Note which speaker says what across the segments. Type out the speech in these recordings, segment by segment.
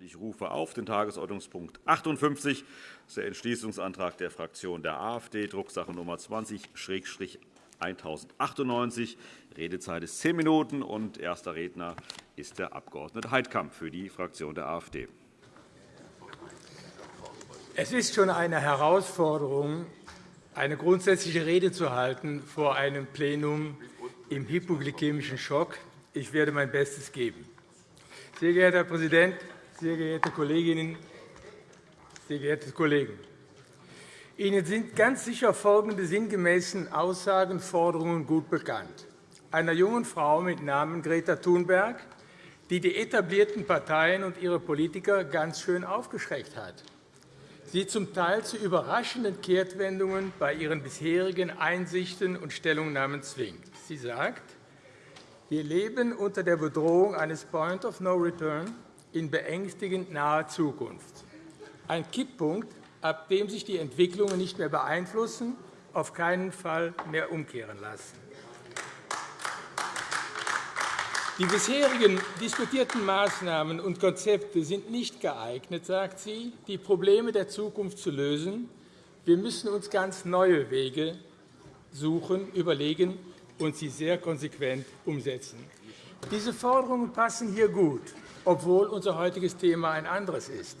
Speaker 1: Ich rufe auf den Tagesordnungspunkt 58, das ist der Entschließungsantrag der Fraktion der AfD, Drucksache Nummer 20-1098. Redezeit ist zehn Minuten. Und erster Redner ist der Abg. Heidkamp für die Fraktion der AfD.
Speaker 2: Es ist schon eine Herausforderung, eine grundsätzliche Rede zu halten vor einem Plenum im hypoglykämischen Schock. Ich werde mein Bestes geben. Sehr geehrter Herr Präsident, sehr geehrte Kolleginnen, sehr geehrte Kollegen! Ihnen sind ganz sicher folgende sinngemäßen Aussagen und Forderungen gut bekannt. Einer jungen Frau mit Namen Greta Thunberg, die die etablierten Parteien und ihre Politiker ganz schön aufgeschreckt hat sie zum Teil zu überraschenden Kehrtwendungen bei ihren bisherigen Einsichten und Stellungnahmen zwingt. Sie sagt, wir leben unter der Bedrohung eines Point of No Return in beängstigend naher Zukunft. Ein Kipppunkt, ab dem sich die Entwicklungen nicht mehr beeinflussen, auf keinen Fall mehr umkehren lassen. Die bisherigen diskutierten Maßnahmen und Konzepte sind nicht geeignet, sagt sie, die Probleme der Zukunft zu lösen. Wir müssen uns ganz neue Wege suchen, überlegen und sie sehr konsequent umsetzen. Diese Forderungen passen hier gut, obwohl unser heutiges Thema ein anderes ist.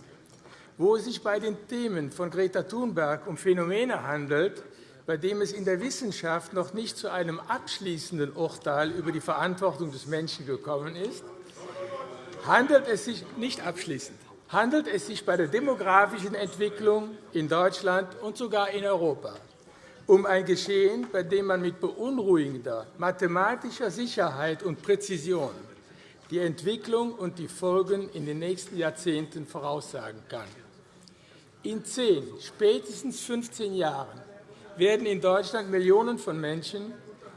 Speaker 2: Wo es sich bei den Themen von Greta Thunberg um Phänomene handelt, bei dem es in der Wissenschaft noch nicht zu einem abschließenden Urteil über die Verantwortung des Menschen gekommen ist, handelt es sich nicht abschließend handelt es sich bei der demografischen Entwicklung in Deutschland und sogar in Europa um ein Geschehen, bei dem man mit beunruhigender mathematischer Sicherheit und Präzision die Entwicklung und die Folgen in den nächsten Jahrzehnten voraussagen kann. In zehn, spätestens 15 Jahren werden in Deutschland Millionen von Menschen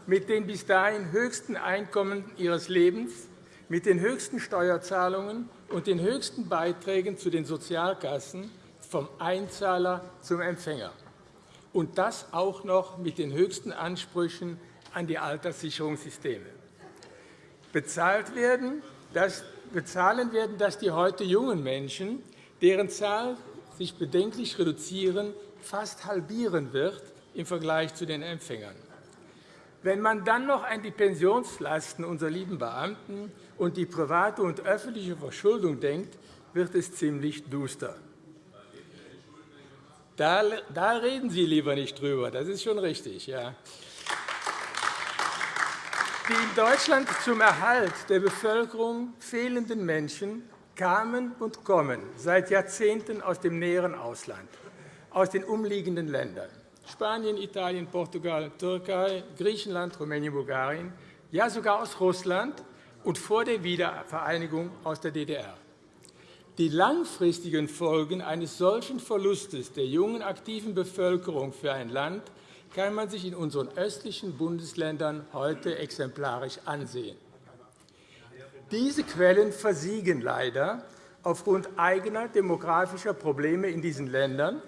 Speaker 2: mit den bis dahin höchsten Einkommen ihres Lebens, mit den höchsten Steuerzahlungen und den höchsten Beiträgen zu den Sozialkassen vom Einzahler zum Empfänger, und das auch noch mit den höchsten Ansprüchen an die Alterssicherungssysteme. Bezahlt werden, das, bezahlen werden das die heute jungen Menschen, deren Zahl sich bedenklich reduzieren, fast halbieren wird im Vergleich zu den Empfängern. Wenn man dann noch an die Pensionslasten unserer lieben Beamten und die private und öffentliche Verschuldung denkt, wird es ziemlich duster. Da, da reden Sie lieber nicht drüber. Das ist schon richtig. Ja. Die in Deutschland zum Erhalt der Bevölkerung fehlenden Menschen kamen und kommen seit Jahrzehnten aus dem näheren Ausland, aus den umliegenden Ländern. Spanien, Italien, Portugal, Türkei, Griechenland, Rumänien, Bulgarien, ja sogar aus Russland und vor der Wiedervereinigung aus der DDR. Die langfristigen Folgen eines solchen Verlustes der jungen aktiven Bevölkerung für ein Land kann man sich in unseren östlichen Bundesländern heute exemplarisch ansehen. Diese Quellen versiegen leider aufgrund eigener demografischer Probleme in diesen Ländern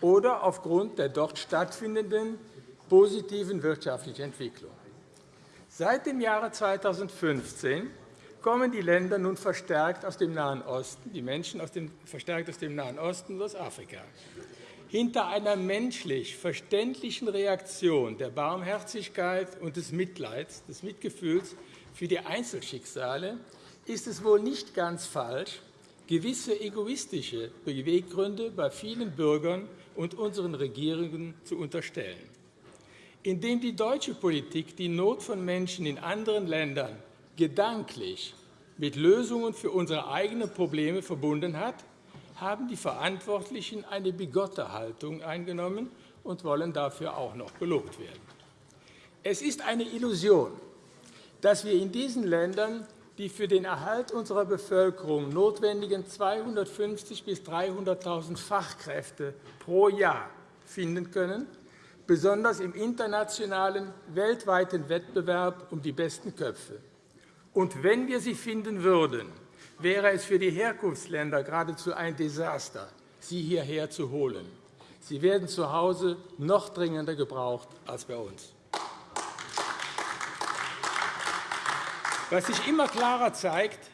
Speaker 2: oder aufgrund der dort stattfindenden positiven wirtschaftlichen Entwicklung. Seit dem Jahre 2015 kommen die Länder nun verstärkt aus dem Nahen Osten, die Menschen aus dem, verstärkt aus dem Nahen Osten und aus Afrika. Hinter einer menschlich verständlichen Reaktion der Barmherzigkeit und des Mitleids, des Mitgefühls für die Einzelschicksale ist es wohl nicht ganz falsch, gewisse egoistische Beweggründe bei vielen Bürgern und unseren Regierungen zu unterstellen. Indem die deutsche Politik die Not von Menschen in anderen Ländern gedanklich mit Lösungen für unsere eigenen Probleme verbunden hat, haben die Verantwortlichen eine bigotte Haltung eingenommen und wollen dafür auch noch gelobt werden. Es ist eine Illusion, dass wir in diesen Ländern die für den Erhalt unserer Bevölkerung notwendigen 250.000 bis 300.000 Fachkräfte pro Jahr finden können, besonders im internationalen, weltweiten Wettbewerb um die besten Köpfe. Und wenn wir sie finden würden, wäre es für die Herkunftsländer geradezu ein Desaster, sie hierher zu holen. Sie werden zu Hause noch dringender gebraucht als bei uns. Was sich immer klarer zeigt,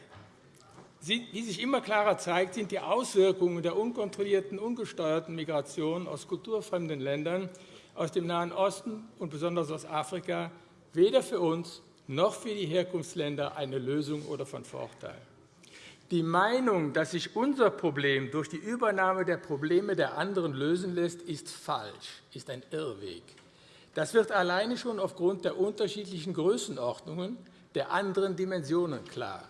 Speaker 2: Wie sich immer klarer zeigt, sind die Auswirkungen der unkontrollierten, ungesteuerten Migration aus kulturfremden Ländern aus dem Nahen Osten und besonders aus Afrika weder für uns noch für die Herkunftsländer eine Lösung oder von Vorteil. Die Meinung, dass sich unser Problem durch die Übernahme der Probleme der anderen lösen lässt, ist falsch, ist ein Irrweg. Das wird alleine schon aufgrund der unterschiedlichen Größenordnungen der anderen Dimensionen klar.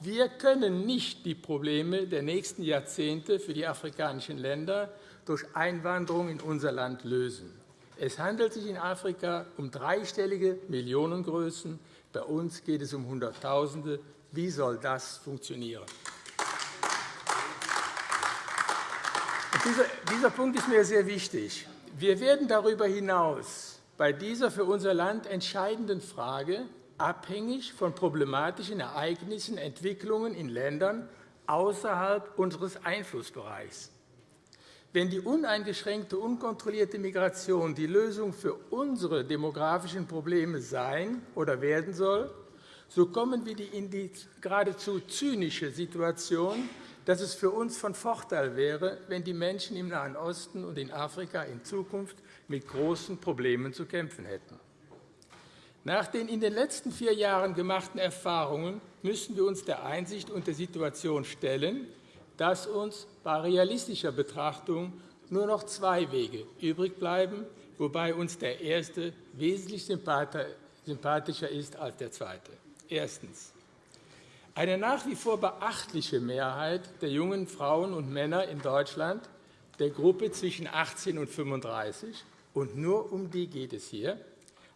Speaker 2: Wir können nicht die Probleme der nächsten Jahrzehnte für die afrikanischen Länder durch Einwanderung in unser Land lösen. Es handelt sich in Afrika um dreistellige Millionengrößen. Bei uns geht es um Hunderttausende. Wie soll das funktionieren? Dieser Punkt ist mir sehr wichtig. Wir werden darüber hinaus bei dieser für unser Land entscheidenden Frage abhängig von problematischen Ereignissen, Entwicklungen in Ländern außerhalb unseres Einflussbereichs. Wenn die uneingeschränkte, unkontrollierte Migration die Lösung für unsere demografischen Probleme sein oder werden soll, so kommen wir in die geradezu zynische Situation, dass es für uns von Vorteil wäre, wenn die Menschen im Nahen Osten und in Afrika in Zukunft mit großen Problemen zu kämpfen hätten. Nach den in den letzten vier Jahren gemachten Erfahrungen müssen wir uns der Einsicht und der Situation stellen, dass uns bei realistischer Betrachtung nur noch zwei Wege übrig bleiben, wobei uns der erste wesentlich sympathischer ist als der zweite. Erstens. Eine nach wie vor beachtliche Mehrheit der jungen Frauen und Männer in Deutschland, der Gruppe zwischen 18 und 35, und nur um die geht es hier,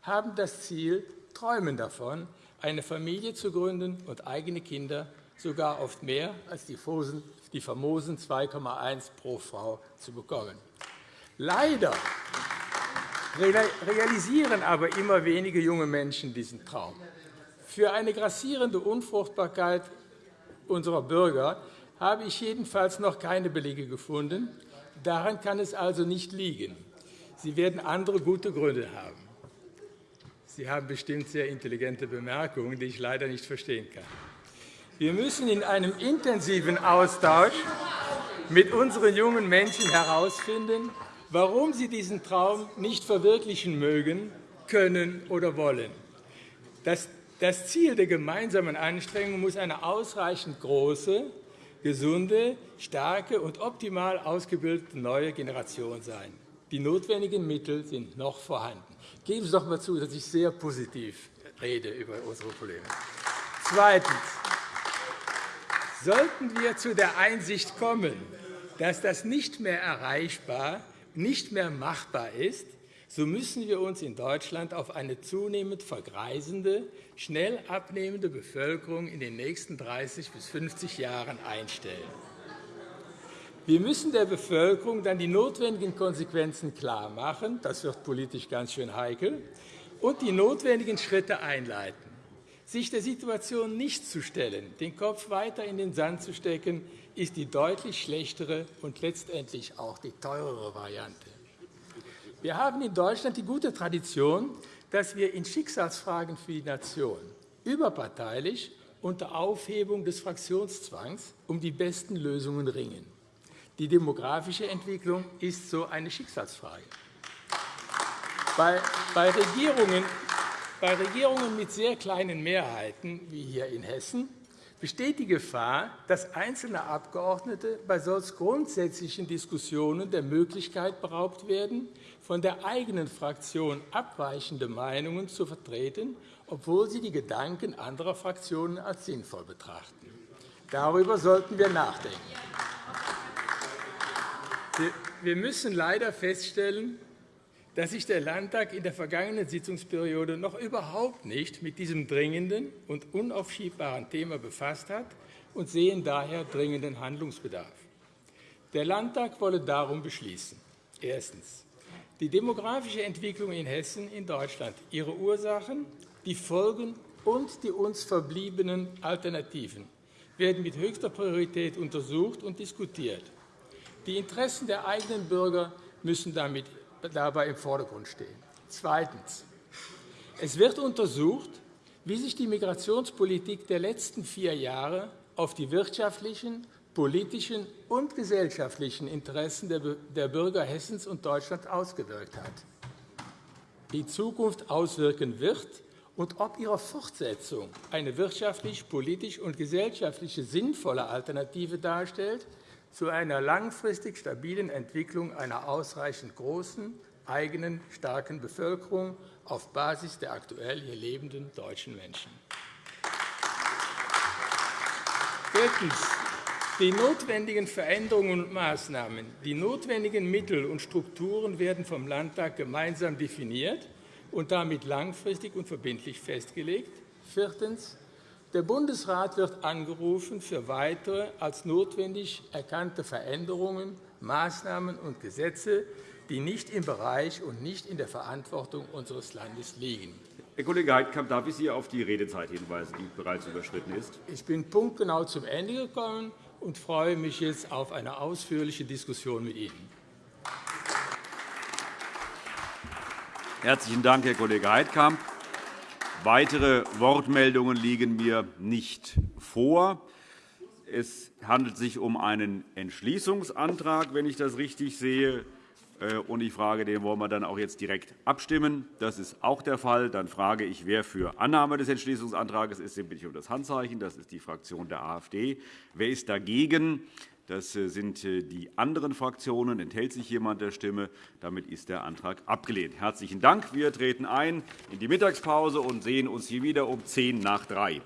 Speaker 2: haben das Ziel, träumen davon, eine Familie zu gründen und eigene Kinder, sogar oft mehr als die famosen 2,1 pro Frau zu bekommen. Leider realisieren aber immer wenige junge Menschen diesen Traum. Für eine grassierende Unfruchtbarkeit unserer Bürger habe ich jedenfalls noch keine Belege gefunden. Daran kann es also nicht liegen. Sie werden andere gute Gründe haben. Sie haben bestimmt sehr intelligente Bemerkungen, die ich leider nicht verstehen kann. Wir müssen in einem intensiven Austausch mit unseren jungen Menschen herausfinden, warum sie diesen Traum nicht verwirklichen mögen, können oder wollen. Das Ziel der gemeinsamen Anstrengungen muss eine ausreichend große, gesunde, starke und optimal ausgebildete neue Generation sein. Die notwendigen Mittel sind noch vorhanden. Geben Sie doch einmal zu, dass ich sehr positiv rede über unsere Probleme. Zweitens. Sollten wir zu der Einsicht kommen, dass das nicht mehr erreichbar, nicht mehr machbar ist, so müssen wir uns in Deutschland auf eine zunehmend vergreisende, schnell abnehmende Bevölkerung in den nächsten 30 bis 50 Jahren einstellen. Wir müssen der Bevölkerung dann die notwendigen Konsequenzen klarmachen, das wird politisch ganz schön heikel, und die notwendigen Schritte einleiten. Sich der Situation nicht zu stellen, den Kopf weiter in den Sand zu stecken, ist die deutlich schlechtere und letztendlich auch die teurere Variante. Wir haben in Deutschland die gute Tradition, dass wir in Schicksalsfragen für die Nation überparteilich unter Aufhebung des Fraktionszwangs um die besten Lösungen ringen. Die demografische Entwicklung ist so eine Schicksalsfrage. Bei, Regierungen, bei Regierungen mit sehr kleinen Mehrheiten, wie hier in Hessen, besteht die Gefahr, dass einzelne Abgeordnete bei solch grundsätzlichen Diskussionen der Möglichkeit beraubt werden, von der eigenen Fraktion abweichende Meinungen zu vertreten, obwohl sie die Gedanken anderer Fraktionen als sinnvoll betrachten. Darüber sollten wir nachdenken. Wir müssen leider feststellen, dass sich der Landtag in der vergangenen Sitzungsperiode noch überhaupt nicht mit diesem dringenden und unaufschiebbaren Thema befasst hat und sehen daher dringenden Handlungsbedarf. Der Landtag wolle darum beschließen. Erstens. Die demografische Entwicklung in Hessen, in Deutschland, ihre Ursachen, die Folgen und die uns verbliebenen Alternativen werden mit höchster Priorität untersucht und diskutiert. Die Interessen der eigenen Bürger müssen damit dabei im Vordergrund stehen. Zweitens. Es wird untersucht, wie sich die Migrationspolitik der letzten vier Jahre auf die wirtschaftlichen, politischen und gesellschaftlichen Interessen der Bürger Hessens und Deutschlands ausgewirkt hat, die Zukunft auswirken wird und ob ihre Fortsetzung eine wirtschaftlich, politisch und gesellschaftlich sinnvolle Alternative darstellt zu einer langfristig stabilen Entwicklung einer ausreichend großen, eigenen, starken Bevölkerung auf Basis der aktuell hier lebenden deutschen Menschen. Drittens. Die notwendigen Veränderungen und Maßnahmen, die notwendigen Mittel und Strukturen werden vom Landtag gemeinsam definiert und damit langfristig und verbindlich festgelegt. Viertens. Der Bundesrat wird angerufen, für weitere als notwendig erkannte Veränderungen, Maßnahmen und Gesetze, die nicht im Bereich und nicht in der Verantwortung unseres Landes liegen.
Speaker 1: Herr Kollege Heidkamp, darf ich Sie auf die Redezeit hinweisen, die bereits überschritten ist?
Speaker 2: Ich bin punktgenau zum Ende gekommen und freue mich jetzt auf eine ausführliche Diskussion mit Ihnen.
Speaker 1: Herzlichen Dank, Herr Kollege Heidkamp. Weitere Wortmeldungen liegen mir nicht vor. Es handelt sich um einen Entschließungsantrag, wenn ich das richtig sehe. Äh, und ich frage, den wollen wir dann auch jetzt direkt abstimmen. Das ist auch der Fall. Dann frage ich, wer für Annahme des Entschließungsantrags ist. Den bitte ich um das Handzeichen. Das ist die Fraktion der AfD. Wer ist dagegen? Das äh, sind äh, die anderen Fraktionen. Enthält sich jemand der Stimme? Damit ist der Antrag abgelehnt. Herzlichen Dank. Wir treten ein in die Mittagspause und sehen uns hier wieder um 10 nach 3.